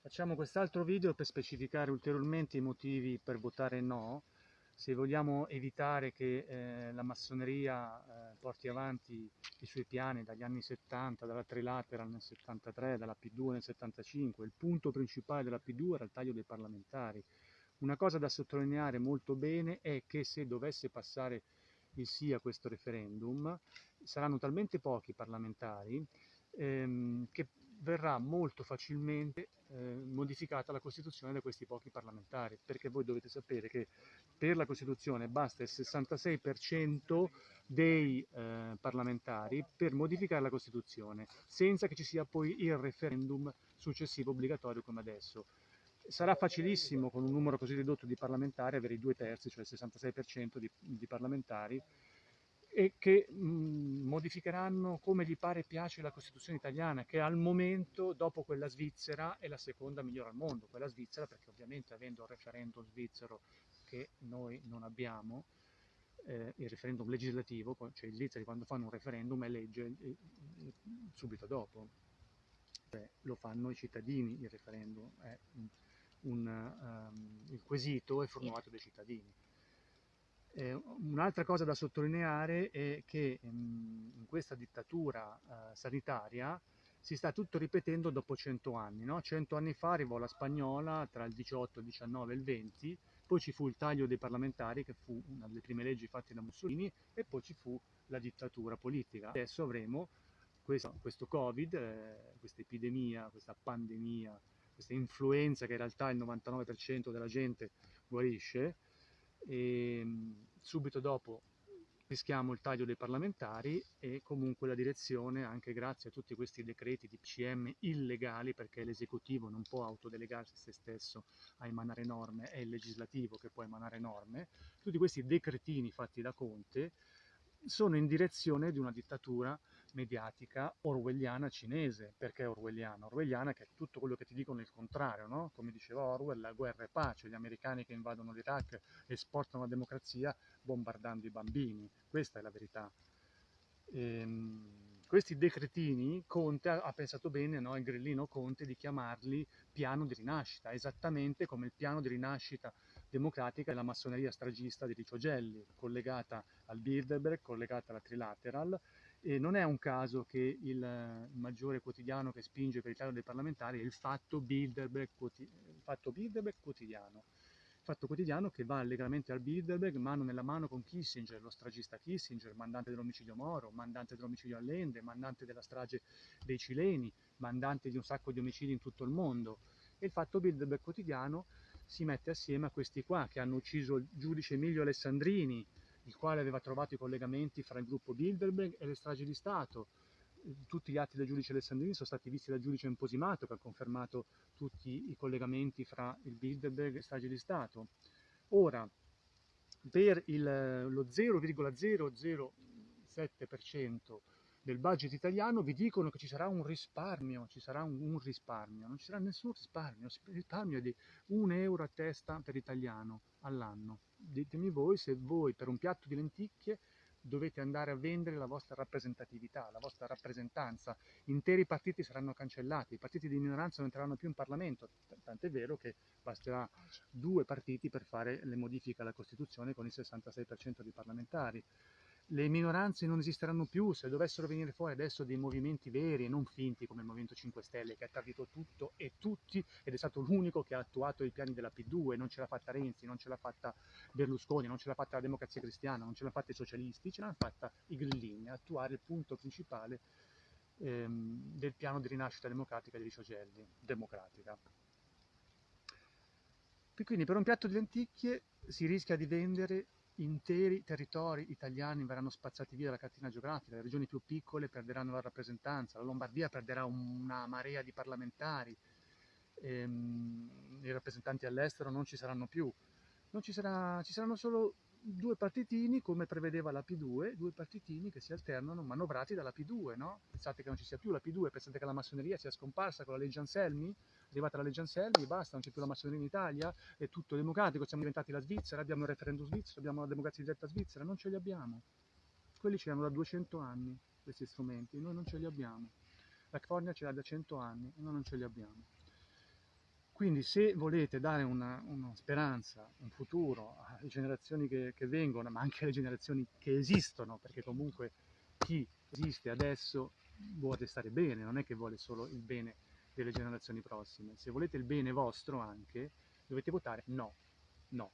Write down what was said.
Facciamo quest'altro video per specificare ulteriormente i motivi per votare no. Se vogliamo evitare che eh, la massoneria eh, porti avanti i suoi piani dagli anni 70, dalla Trilateral nel 73, dalla P2 nel 75, il punto principale della P2 era il taglio dei parlamentari. Una cosa da sottolineare molto bene è che se dovesse passare il sì a questo referendum, saranno talmente pochi parlamentari ehm, che verrà molto facilmente eh, modificata la Costituzione da questi pochi parlamentari, perché voi dovete sapere che per la Costituzione basta il 66% dei eh, parlamentari per modificare la Costituzione, senza che ci sia poi il referendum successivo obbligatorio come adesso. Sarà facilissimo con un numero così ridotto di parlamentari avere i due terzi, cioè il 66% di, di parlamentari, e che mh, modificheranno come gli pare e piace la Costituzione italiana, che al momento, dopo quella svizzera, è la seconda migliore al mondo. Quella svizzera, perché ovviamente avendo il referendum svizzero che noi non abbiamo, eh, il referendum legislativo, cioè i svizzeri quando fanno un referendum è legge eh, subito dopo. Beh, lo fanno i cittadini il referendum, un, un, um, il quesito è formulato dai cittadini. Eh, un'altra cosa da sottolineare è che ehm, in questa dittatura eh, sanitaria si sta tutto ripetendo dopo 100 anni. No? 100 anni fa arrivò la spagnola tra il 18, il 19 e il 20, poi ci fu il taglio dei parlamentari, che fu una delle prime leggi fatte da Mussolini, e poi ci fu la dittatura politica. Adesso avremo questo, questo Covid, eh, questa epidemia, questa pandemia, questa influenza che in realtà il 99% della gente guarisce, e subito dopo rischiamo il taglio dei parlamentari e comunque la direzione, anche grazie a tutti questi decreti di PCM illegali, perché l'esecutivo non può autodelegarsi se stesso a emanare norme, è il legislativo che può emanare norme, tutti questi decretini fatti da Conte sono in direzione di una dittatura mediatica orwelliana cinese. Perché orwelliana? Orwelliana che è tutto quello che ti dicono il contrario, no? Come diceva Orwell, la guerra è pace, gli americani che invadono l'Iraq esportano la democrazia bombardando i bambini. Questa è la verità. Ehm, questi decretini Conte ha pensato bene, no? il grillino Conte, di chiamarli piano di rinascita, esattamente come il piano di rinascita democratica della massoneria stragista di Riccio Gelli, collegata al Bilderberg, collegata alla Trilateral, e non è un caso che il maggiore quotidiano che spinge per il taglio dei parlamentari è il Fatto Bilderberg, il fatto Bilderberg quotidiano. Fatto Quotidiano che va allegramente al Bilderberg mano nella mano con Kissinger, lo stragista Kissinger, mandante dell'omicidio Moro, mandante dell'omicidio Allende, mandante della strage dei cileni, mandante di un sacco di omicidi in tutto il mondo. E il Fatto Bilderberg Quotidiano si mette assieme a questi qua che hanno ucciso il giudice Emilio Alessandrini, il quale aveva trovato i collegamenti fra il gruppo Bilderberg e le stragi di Stato, tutti gli atti del giudice Alessandrini sono stati visti dal giudice imposimato che ha confermato tutti i collegamenti fra il Bilderberg e strage di Stato. Ora, per il, lo 0,007% del budget italiano vi dicono che ci sarà un risparmio, ci sarà un, un risparmio, non ci sarà nessun risparmio, il risparmio è di un euro a testa per italiano all'anno. Ditemi voi se voi per un piatto di lenticchie dovete andare a vendere la vostra rappresentatività, la vostra rappresentanza. Interi partiti saranno cancellati, i partiti di minoranza non entreranno più in Parlamento, tant'è vero che basterà due partiti per fare le modifiche alla Costituzione con il 66% di parlamentari le minoranze non esisteranno più se dovessero venire fuori adesso dei movimenti veri e non finti come il Movimento 5 Stelle che ha tradito tutto e tutti ed è stato l'unico che ha attuato i piani della P2, non ce l'ha fatta Renzi, non ce l'ha fatta Berlusconi, non ce l'ha fatta la democrazia cristiana, non ce l'ha fatta i socialisti, ce l'hanno fatta i grillini a attuare il punto principale ehm, del piano di rinascita democratica di Riciogelli, democratica. Quindi per un piatto di lenticchie si rischia di vendere interi territori italiani verranno spazzati via dalla cartina geografica, le regioni più piccole perderanno la rappresentanza, la Lombardia perderà una marea di parlamentari, ehm, i rappresentanti all'estero non ci saranno più, non ci, sarà, ci saranno solo due partitini come prevedeva la P2, due partitini che si alternano manovrati dalla P2, no? Pensate che non ci sia più la P2, pensate che la massoneria sia scomparsa con la legge Anselmi? Arrivata la legge Anselmi, basta, non c'è più la massoneria in Italia, è tutto democratico, siamo diventati la Svizzera, abbiamo il referendum svizzero, abbiamo la democrazia diretta svizzera, non ce li abbiamo. Quelli ce l'hanno da 200 anni, questi strumenti, noi non ce li abbiamo. La California ce l'ha da 100 anni, noi non ce li abbiamo. Quindi se volete dare una, una speranza, un futuro alle generazioni che, che, vengono, ma anche alle generazioni che esistono, perché comunque chi esiste adesso vuole stare bene, non è che vuole solo il bene delle generazioni prossime. Se volete il bene vostro anche, dovete votare no, no.